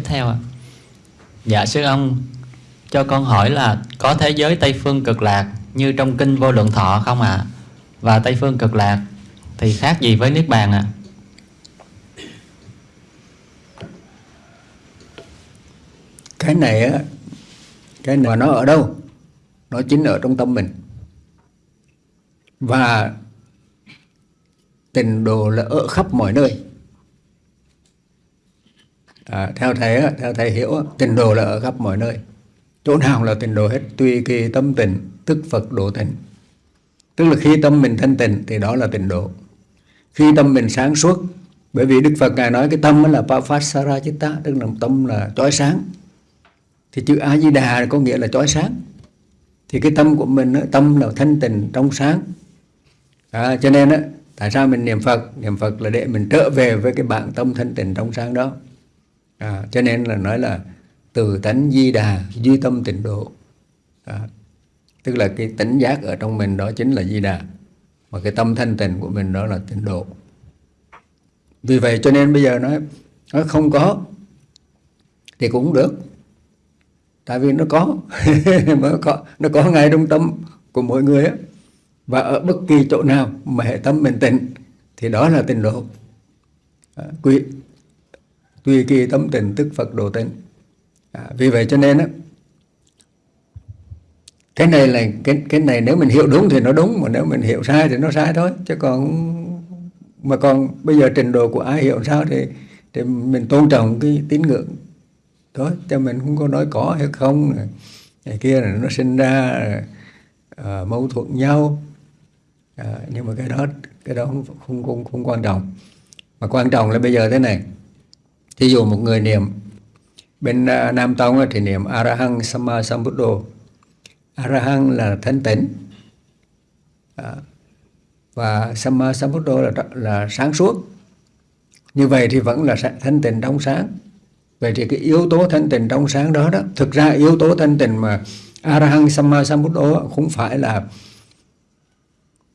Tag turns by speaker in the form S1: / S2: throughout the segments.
S1: tiếp theo ạ. Dạ sư ông cho con hỏi là có thế giới Tây phương cực lạc như trong kinh vô lượng thọ không ạ? À? Và Tây phương cực lạc thì khác gì với niết bàn ạ? À?
S2: Cái này á, cái này mà nó ở đâu? Nó chính ở trong tâm mình. Và tình đồ là ở khắp mọi nơi à, theo thầy theo thầy hiểu tình độ là ở khắp mọi nơi. Chỗ nào là tình độ hết tùy kỳ tâm tình tức phật độ tình tức là khi tâm mình thanh tịnh thì đó là tình độ. Khi tâm mình sáng suốt bởi vì đức phật ngài nói cái tâm là papasara chitta tức là tâm là chói sáng. Thì chữ a di đà có nghĩa là chói sáng. Thì cái tâm của mình tâm là thanh tịnh trong sáng. À, cho nên á tại sao mình niệm phật? Niệm phật là để mình trở về với cái bản tâm thanh tịnh trong sáng đó à, cho nên là nói là từ tánh di đà duy tâm tịnh độ. À, tức là cái tỉnh giác ở trong mình đó chính là di đà mà cái tâm thanh tịnh của mình đó là tịnh độ. Vì vậy cho nên bây giờ nói nó không có thì cũng được. Tại vì nó có nó có nó có ngay trong tâm của mỗi người á. Và ở bất kỳ chỗ nào mà hệ tâm mình tịnh thì đó là tịnh độ. À, quy tùy kỳ tâm tình tức Phật độ tịnh à, vì vậy cho nên á cái này là cái cái này nếu mình hiểu đúng thì nó đúng mà nếu mình hiểu sai thì nó sai thôi. Chứ còn mà còn bây giờ trình độ của ai hiểu sao thì thì mình tôn trọng cái tín ngưỡng. Thôi cho mình không có nói có hay không này. Kia là nó sinh ra à, mâu thuẫn nhau. À, nhưng mà cái đó cái đó không, không không không quan trọng. Mà quan trọng là bây giờ thế này thí dụ một người niệm bên à, Nam Tông thì niệm Arahang Sama Sambuddho. Arahang là thanh tịnh à, và Sama Sambuddho là là sáng suốt. Như vậy thì vẫn là thanh tịnh trong sáng. Vậy thì cái yếu tố thanh tịnh trong sáng đó đó thực ra yếu tố thanh tịnh mà Arahang Sama Sambuddho không phải là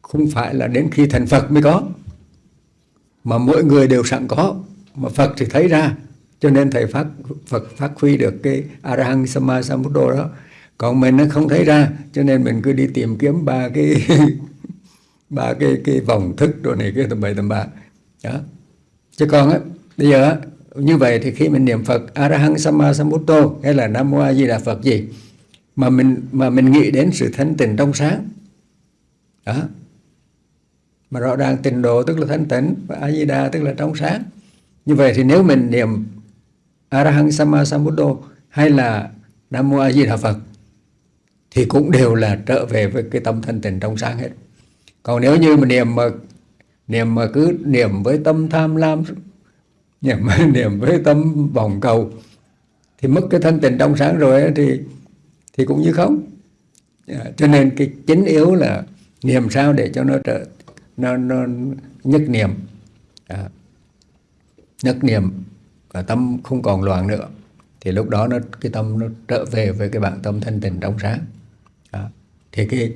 S2: không phải là đến khi thành Phật mới có. Mà mỗi người đều sẵn có. Mà Phật thì thấy ra cho nên thầy phát, Phật phát huy được cái Arahant Sama Sambuddho đó. Còn mình nó không thấy ra, cho nên mình cứ đi tìm kiếm ba cái ba cái cái vòng thức đồ này, cái tầm bậy tầm bạ. Đó. Chứ còn á, bây giờ á, như vậy thì khi mình niệm Phật, Arahant Sama Sambuddho hay là Nam Mô A Di Đà Phật gì, mà mình mà mình nghĩ đến sự thanh tịnh trong sáng. Đó. Mà rõ ràng tịnh độ tức là thanh tịnh và a di đà tức là trong sáng. Như vậy thì nếu mình niệm Arahang sama sambuddho hay là nam mô a di đà phật thì cũng đều là trở về với cái tâm thanh tịnh trong sáng hết. Còn nếu như mà niệm mà niệm mà cứ niệm với tâm tham lam niệm niệm với tâm vòng cầu thì mất cái thanh tịnh trong sáng rồi thì thì cũng như không. Dạ, cho nên cái chính yếu là niệm sao để cho nó trở nó, nó nhất niệm. Dạ, à, nhất niệm và tâm không còn loạn nữa. Thì lúc đó nó cái tâm nó trở về với cái bản tâm thanh tịnh trong sáng. Đó. thì cái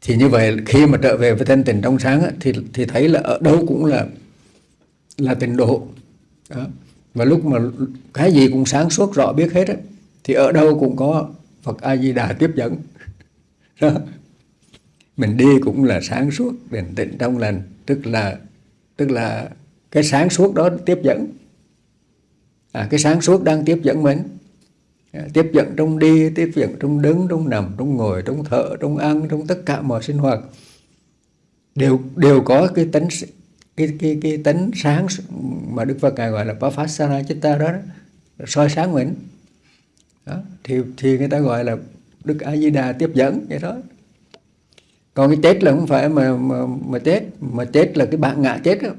S2: thì như vậy khi mà trở về với thanh tịnh trong sáng á, thì thì thấy là ở đâu cũng là là tịnh độ. Đó. và lúc mà cái gì cũng sáng suốt rõ biết hết á, thì ở đâu cũng có Phật A Di Đà tiếp dẫn. Đó. Mình đi cũng là sáng suốt bình tĩnh trong lành. Tức là tức là cái sáng suốt đó tiếp dẫn à, cái sáng suốt đang tiếp dẫn mình. À, tiếp dẫn trong đi tiếp dẫn trong đứng trong nằm trong ngồi trong thở trong ăn trong tất cả mọi sinh hoạt. Đều đều có cái tính cái cái cái tính sáng mà Đức Phật ngài gọi là Papasara Chitta đó, đó soi sáng mình. Đó, thì thì người ta gọi là Đức A Di Đà tiếp dẫn vậy đó. Còn cái chết là không phải mà mà, mà chết mà chết là cái bạn ngã chết đó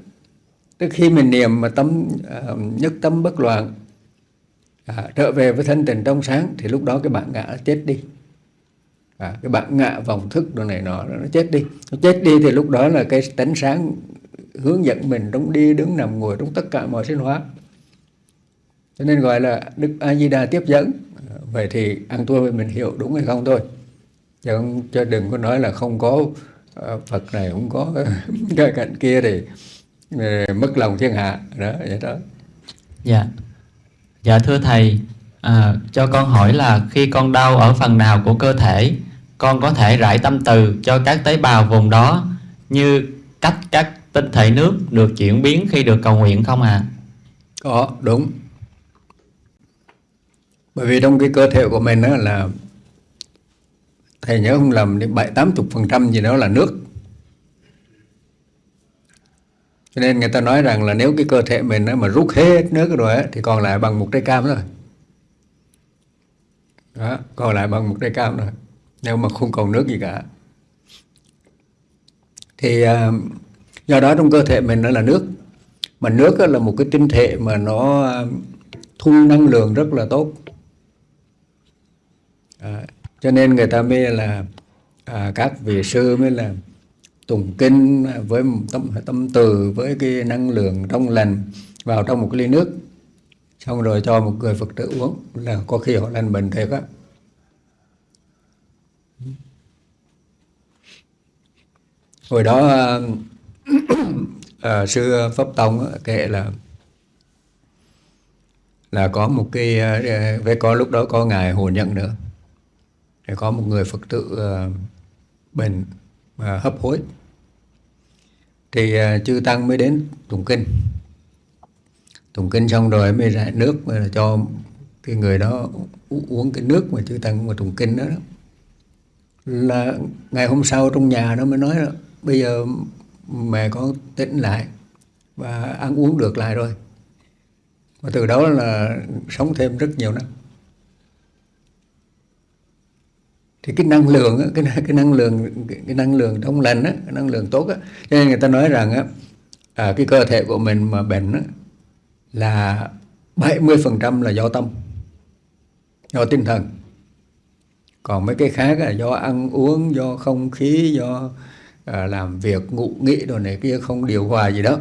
S2: tức khi mình niệm mà tâm uh, nhất tâm bất loạn à, trở về với thân tình trong sáng thì lúc đó cái bạn ngã nó chết đi. À, cái bạn ngã vòng thức đồ này nọ nó chết đi. Nó chết đi thì lúc đó là cái tánh sáng hướng dẫn mình trong đi đứng nằm ngồi trong tất cả mọi sinh hóa cho nên gọi là đức a di đà tiếp dẫn. Vậy thì ăn thua mình hiểu đúng hay không thôi. Chứ, không, đừng có nói là không có uh, Phật này không có cái cạnh kia thì mất lòng thiên hạ đó vậy đó
S1: dạ Dạ thưa thầy, à, cho con hỏi là khi con đau ở phần nào của cơ thể, con có thể rải tâm từ cho các tế bào vùng đó như cách các tinh thể nước được chuyển biến khi được cầu nguyện không ạ? À?
S2: Có, đúng. Bởi vì trong cái cơ thể của mình đó là thầy nhớ không lầm đến bảy tám chục phần trăm gì đó là nước cho nên người ta nói rằng là nếu cái cơ thể mình mà rút hết nước rồi thì còn lại bằng một trái cam rồi đó, còn lại bằng một trái cam rồi nếu mà không còn nước gì cả. Thì à, do đó trong cơ thể mình nó là nước. Mà nước là một cái tinh thể mà nó à, thu năng lượng rất là tốt. À, cho nên người ta mới là à, các vị sư mới là tụng kinh với tâm tâm từ với cái năng lượng trong lành vào trong một cái ly nước. Xong rồi cho một người phật tử uống là có khi họ lành bệnh thiệt á. Hồi đó à, à, sư pháp tông kể là là có một cái à, với có lúc đó có ngài hồ nhận nữa. Thì có một người phật tử à, bệnh à, hấp hối. Thì à, chư tăng mới đến tụng kinh. Tụng kinh xong rồi mới rải nước mà cho cái người đó uống cái nước mà chư tăng mà tụng kinh đó, đó. Là ngày hôm sau trong nhà nó mới nói là bây giờ mẹ con tỉnh lại và ăn uống được lại rồi. Và từ đó là sống thêm rất nhiều năm. Thì cái năng lượng cái cái năng lượng cái năng lượng trong lành á cái năng lượng tốt á. Cho nên người ta nói rằng á à, cái cơ thể của mình mà bệnh á, là 70% là do tâm do tinh thần. Còn mấy cái khác là do ăn uống do không khí do à, làm việc ngủ nghĩ đồ này kia không điều hòa gì đó.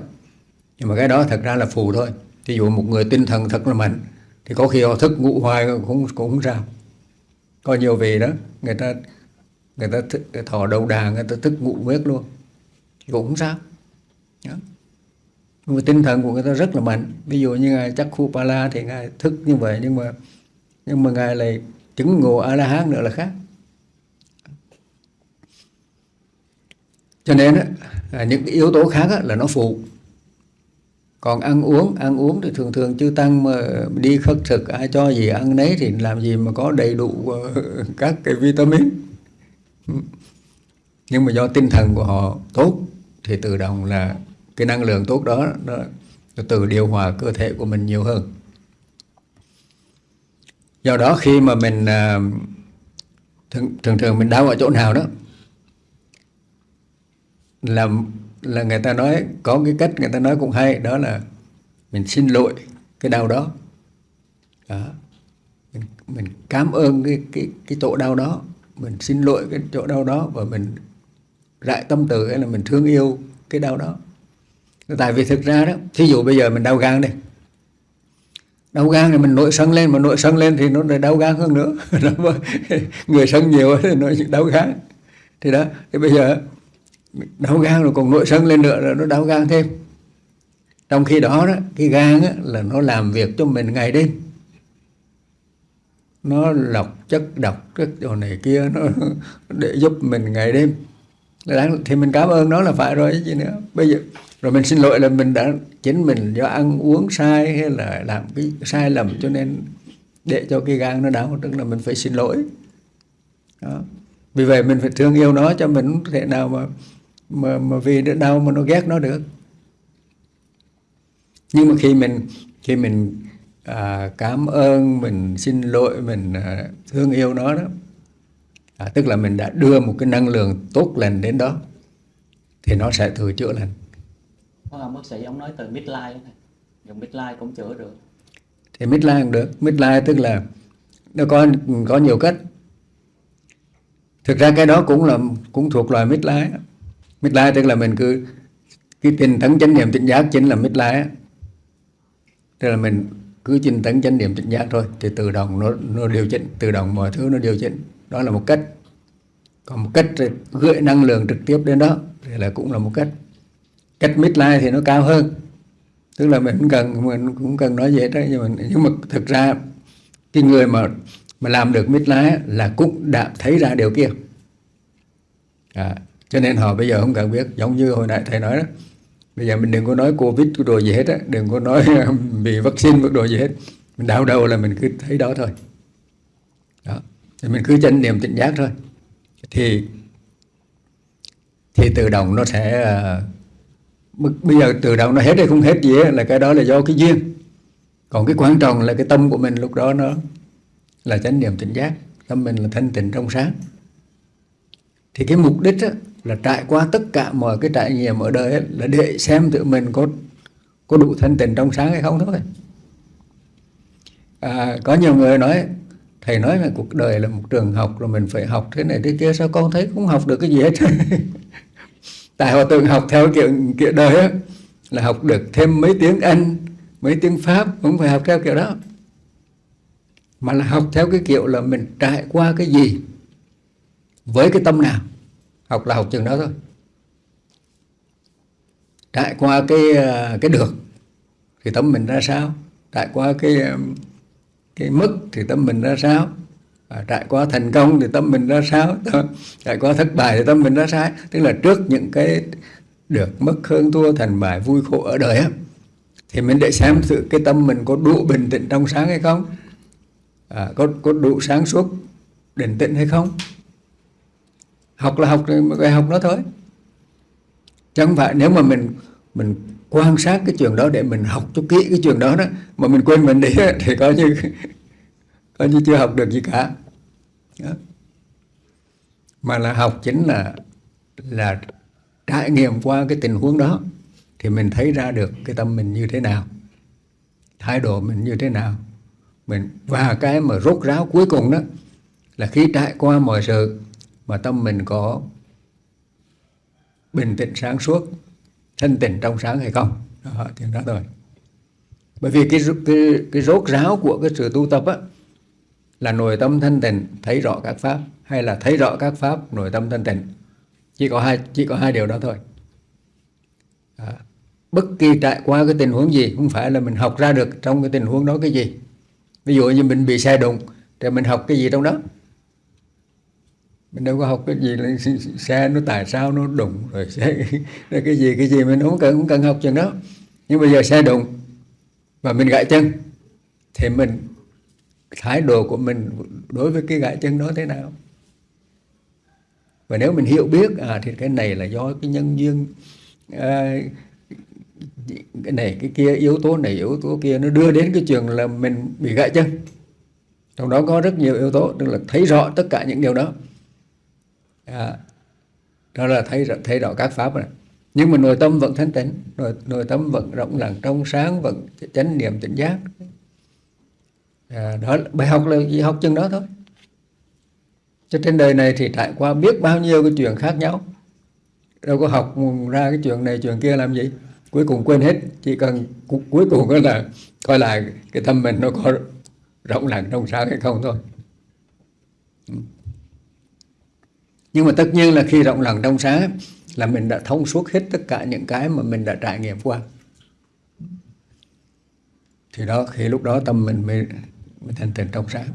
S2: Nhưng mà cái đó thật ra là phù thôi. Ví dụ một người tinh thần thật là mạnh thì có khi họ thức ngủ hoài cũng cũng không sao có nhiều vị đó. Người ta người ta thức, thỏ đầu đà người ta thức ngủ miết luôn. Cũng không sao? Đó. nhưng mà tinh thần của người ta rất là mạnh. Ví dụ như ngài chắc khu pala thì ngài thức như vậy nhưng mà nhưng mà ngài lại chứng ngộ a la hán nữa là khác. Cho nên á, à, những cái yếu tố khác là nó phụ còn ăn uống ăn uống thì thường thường chư tăng mà đi khất thực ai cho gì ăn nấy thì làm gì mà có đầy đủ ờ, các cái vitamin. Nhưng mà do tinh thần của họ tốt thì tự động là cái năng lượng tốt đó nó, tự điều hòa cơ thể của mình nhiều hơn. Do đó khi mà mình ờ, thường thường, thường mình đau ở chỗ nào đó là là người ta nói có cái cách người ta nói cũng hay đó là mình xin lỗi cái đau đó, đó. Mình, mình cảm ơn cái cái cái chỗ đau đó mình xin lỗi cái chỗ đau đó và mình rại tâm từ hay là mình thương yêu cái đau đó. Tại vì thực ra đó thí dụ bây giờ mình đau gan đi. Đau gan thì mình nội sân lên mà nội sân lên thì nó lại đau gan hơn nữa. Người sân nhiều thì nó đau gan. Thì đó thì bây giờ đau gan rồi còn nội sân lên nữa là nó đau gan thêm. Trong khi đó, đó cái gan á, là nó làm việc cho mình ngày đêm. Nó lọc chất độc chất đồ này kia nó để giúp mình ngày đêm. Thì mình cảm ơn nó là phải rồi chứ nữa. Bây giờ rồi mình xin lỗi là mình đã chính mình do ăn uống sai hay là làm cái sai lầm cho nên để cho cái gan nó đau tức là mình phải xin lỗi. Đó. vì vậy mình phải thương yêu nó cho mình không thể nào mà mà mà vì đau mà nó ghét nó được. Nhưng mà khi mình khi mình à, cảm ơn mình xin lỗi mình à, thương yêu nó đó à, tức là mình đã đưa một cái năng lượng tốt lành đến đó thì nó sẽ tự chữa lành.
S1: Ông bác sĩ ông nói từ midlife này dùng midlife cũng chữa được.
S2: Thì midlife cũng được. Midlife tức là nó có có nhiều cách. Thực ra cái đó cũng là cũng thuộc loài mít lai tức là mình cứ cái tinh tấn chánh niệm tỉnh giác chính là midlife tức là mình cứ tinh tấn chánh niệm tỉnh giác thôi thì tự động nó nó điều chỉnh tự động mọi thứ nó điều chỉnh. Đó là một cách. Còn một cách gửi năng lượng trực tiếp đến đó thì là cũng là một cách. Cách midlife thì nó cao hơn. Tức là mình cũng cần mình cũng cần nói vậy đó nhưng mà nhưng mà thực ra cái người mà mà làm được mít lái là cũng đã thấy ra điều kia. À, cho nên họ bây giờ không cần biết. Giống như hồi nãy thầy nói đó. Bây giờ mình đừng có nói covid cái đồ gì hết á. Đừng có nói um, bị vaccine cái đồ gì hết. Mình đau đầu là mình cứ thấy đó thôi. Đó. Thì mình cứ chân niệm tỉnh giác thôi. Thì thì tự động nó sẽ à, bây giờ tự động nó hết hay không hết gì ấy, là cái đó là do cái duyên. Còn cái quan trọng là cái tâm của mình lúc đó nó là chánh niệm tỉnh giác. Tâm mình là thanh tịnh trong sáng. Thì cái mục đích á, là trải qua tất cả mọi cái trải nghiệm ở đời ấy, là để xem tự mình có có đủ thanh tịnh trong sáng hay không thôi. À, có nhiều người nói thầy nói là cuộc đời là một trường học rồi mình phải học thế này thế kia sao con thấy cũng học được cái gì hết? Tại họ từng học theo kiểu kiểu đời á là học được thêm mấy tiếng anh mấy tiếng pháp cũng phải học theo kiểu đó. Mà là học theo cái kiểu là mình trải qua cái gì với cái tâm nào học là học chừng đó thôi. Trải qua cái ờ, cái được thì tâm mình ra sao? Trải qua cái ờ, cái mất thì tâm mình ra sao? À, trải qua thành công thì tâm mình ra sao? Trải qua thất bại thì tâm mình ra sao? Tức là trước những cái được mất hơn thua thành bại vui khổ ở đời á thì mình để xem sự cái tâm mình có đủ bình tĩnh trong sáng hay không. À, có có đủ sáng suốt định tĩnh hay không? Học là học cái học nó thôi. Chứ không phải, nếu mà mình mình quan sát cái trường đó để mình học cho kỹ cái trường đó đó, mà mình quên mình đi thì coi như coi như chưa học được gì cả. Đó. mà là học chính là là trải nghiệm qua cái tình huống đó, thì mình thấy ra được cái tâm mình như thế nào, thái độ mình như thế nào. Mình, và cái mà rốt ráo cuối cùng đó, là khi trải qua mọi sự mà tâm mình có bình tĩnh sáng suốt thanh tịnh trong sáng hay không? Đó, thì đó rồi. bởi vì cái, cái, cái rốt ráo của cái sự tu tập á là nội tâm thanh tịnh thấy rõ các pháp hay là thấy rõ các pháp nội tâm thanh tịnh. Chỉ có hai chỉ có hai điều đó thôi. À, bất kỳ trải qua cái tình huống gì không phải là mình học ra được trong cái tình huống đó cái gì. Ví dụ như mình bị xe đụng thì mình học cái gì trong đó? Mình đâu có học cái gì là xe nó tại sao nó đụng rồi xe cái gì cái gì mình cũng cần cũng cần học chừng đó. Nhưng bây giờ xe đụng và mình gãy chân thì mình thái độ của mình đối với cái gãy chân đó thế nào? Và nếu mình hiểu biết à thì cái này là do cái nhân duyên à, cái này cái kia yếu tố này yếu tố kia nó đưa đến cái chuyện là mình bị gãy chân. Trong đó có rất nhiều yếu tố tức là thấy rõ tất cả những điều đó à, đó là thấy thấy rõ các pháp này nhưng mà nội tâm vẫn thanh tịnh. Nội, nội tâm vẫn rộng lặng trong sáng vẫn chánh niệm tỉnh giác. À, đó bài học là gì? Học chừng đó thôi. Cho trên đời này thì trải qua biết bao nhiêu cái chuyện khác nhau. Đâu có học ra cái chuyện này chuyện kia làm gì? Cuối cùng quên hết. Chỉ cần cuối cùng đó là coi lại cái tâm mình nó có rộng lặng trong sáng hay không thôi. Ừ nhưng mà tất nhiên là khi rộng lòng trong sáng là mình đã thông suốt hết tất cả những cái mà mình đã trải nghiệm qua. Thì đó khi lúc đó tâm mình mới, mới thành tịnh trong sáng.